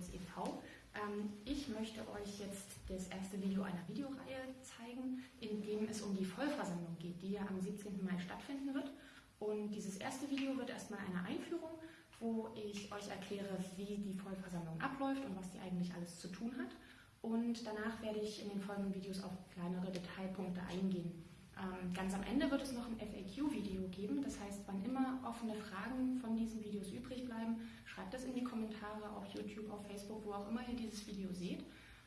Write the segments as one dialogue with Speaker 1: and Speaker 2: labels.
Speaker 1: Sports e.V. Ähm, ich möchte euch jetzt das erste Video einer Videoreihe zeigen, in dem es um die Vollversammlung geht, die ja am 17. Mai stattfinden wird. Und dieses erste Video wird erstmal eine Einführung, wo ich euch erkläre, wie die Vollversammlung abläuft und was die eigentlich alles zu tun hat. Und danach werde ich in den folgenden Videos auf kleinere Detailpunkte eingehen. Ähm, ganz am Ende wird es noch ein FAQ-Video geben, das heißt, wann immer offene Fragen von diesen Videos übrig bleiben, schreibt das in die Kommentare auf YouTube, auf Facebook, wo auch immer ihr dieses Video seht.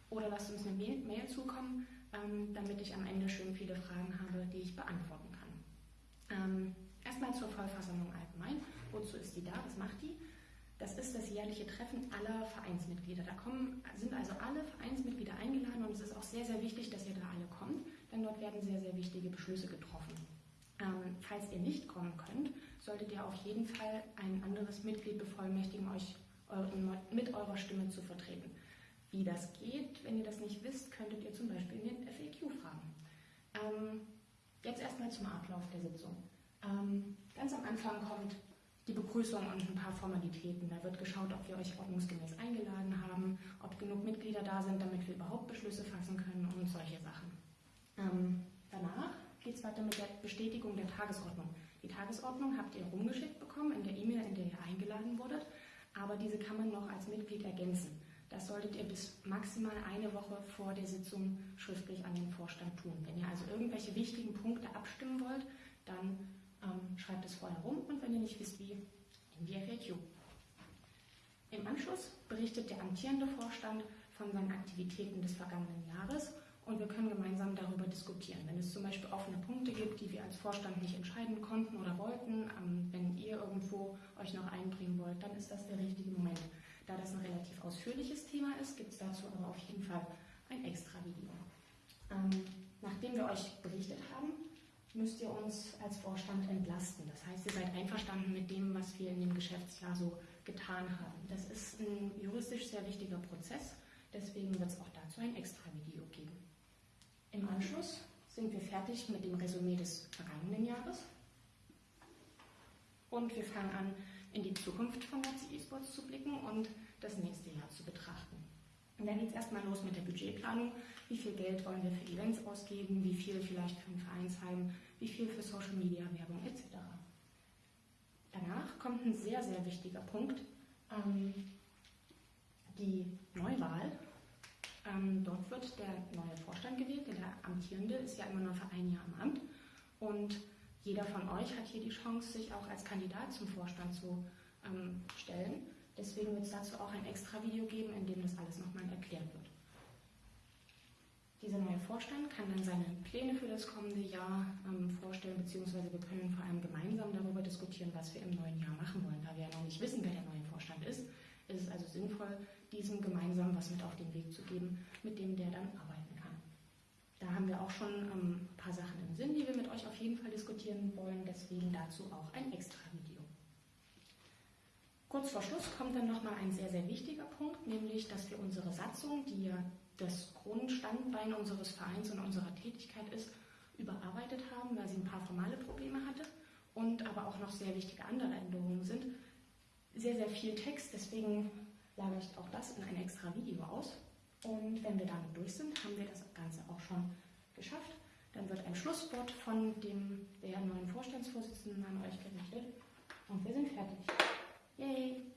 Speaker 1: Oder lasst uns eine Mail zukommen, ähm, damit ich am Ende schön viele Fragen habe, die ich beantworten kann. Ähm, erstmal zur Vollversammlung allgemein. Wozu ist die da? Was macht die? Das ist das jährliche Treffen aller Vereinsmitglieder. Da kommen, sind also alle Vereinsmitglieder eingeladen und es ist auch sehr, sehr wichtig, dass ihr da alle kommt, denn dort werden sehr, sehr wichtige Beschlüsse getroffen. Ähm, falls ihr nicht kommen könnt, solltet ihr auf jeden Fall ein anderes Mitglied bevollmächtigen, euch euren, mit eurer Stimme zu vertreten. Wie das geht, wenn ihr das nicht wisst, könntet ihr zum Beispiel in den FAQ fragen. Ähm, jetzt erstmal zum Ablauf der Sitzung. Ähm, ganz am Anfang kommt die Begrüßung und ein paar Formalitäten. Da wird geschaut, ob wir euch ordnungsgemäß eingeladen haben, ob genug Mitglieder da sind, damit wir überhaupt Beschlüsse fassen können und solche Sachen. Ähm, danach geht es weiter mit der Bestätigung der Tagesordnung. Die Tagesordnung habt ihr rumgeschickt bekommen in der E-Mail, in der ihr eingeladen wurdet, aber diese kann man noch als Mitglied ergänzen. Das solltet ihr bis maximal eine Woche vor der Sitzung schriftlich an den Vorstand tun. Wenn ihr also irgendwelche wichtigen Punkte abstimmen wollt, dann ähm, schreibt es vorher rum und wenn ihr nicht wisst, wie, in die FAQ. Im Anschluss berichtet der amtierende Vorstand von seinen Aktivitäten des vergangenen Jahres und wir können gemeinsam darüber diskutieren. Wenn es zum Beispiel offene Punkte gibt, die wir als Vorstand nicht entscheiden konnten oder wollten, ähm, wenn ihr irgendwo euch noch einbringen wollt, dann ist das der richtige Moment. Da das ein relativ ausführliches Thema ist, gibt es dazu aber auf jeden Fall ein extra Video. Ähm, nachdem wir euch berichtet haben, müsst ihr uns als Vorstand entlasten. Das heißt, ihr seid einverstanden mit dem, was wir in dem Geschäftsjahr so getan haben. Das ist ein juristisch sehr wichtiger Prozess, deswegen wird es auch dazu ein extra Video geben. Im Anschluss sind wir fertig mit dem Resümee des vergangenen Jahres und wir fangen an, in die Zukunft von Nazi eSports zu blicken und das nächste Jahr zu betrachten. Und dann geht es erstmal los mit der Budgetplanung. Wie viel Geld wollen wir für Events ausgeben? Wie viel vielleicht für ein Vereinsheim? Wie viel für Social Media Werbung etc. Danach kommt ein sehr, sehr wichtiger Punkt. Ähm, die Neuwahl. Ähm, dort wird der neue Vorstand gewählt. Der amtierende ist ja immer nur für ein Jahr im Amt. Und jeder von euch hat hier die Chance, sich auch als Kandidat zum Vorstand zu ähm, stellen. Deswegen wird es dazu auch ein extra Video geben, in dem das alles nochmal erklärt wird. Dieser neue Vorstand kann dann seine Pläne für das kommende Jahr ähm, vorstellen, beziehungsweise wir können vor allem gemeinsam darüber diskutieren, was wir im neuen Jahr machen wollen. Da wir ja noch nicht wissen, wer der neue Vorstand ist, sinnvoll, diesem gemeinsam was mit auf den Weg zu geben, mit dem der dann arbeiten kann. Da haben wir auch schon ähm, ein paar Sachen im Sinn, die wir mit euch auf jeden Fall diskutieren wollen, deswegen dazu auch ein extra Video. Kurz vor Schluss kommt dann nochmal ein sehr, sehr wichtiger Punkt, nämlich, dass wir unsere Satzung, die ja das Grundstandbein unseres Vereins und unserer Tätigkeit ist, überarbeitet haben, weil sie ein paar formale Probleme hatte und aber auch noch sehr wichtige andere Änderungen sind. Sehr, sehr viel Text, deswegen lagere ich auch das in ein extra Video aus. Und wenn wir damit durch sind, haben wir das Ganze auch schon geschafft. Dann wird ein Schlusswort von dem der neuen Vorstandsvorsitzenden an euch gerichtet und wir sind fertig. Yay!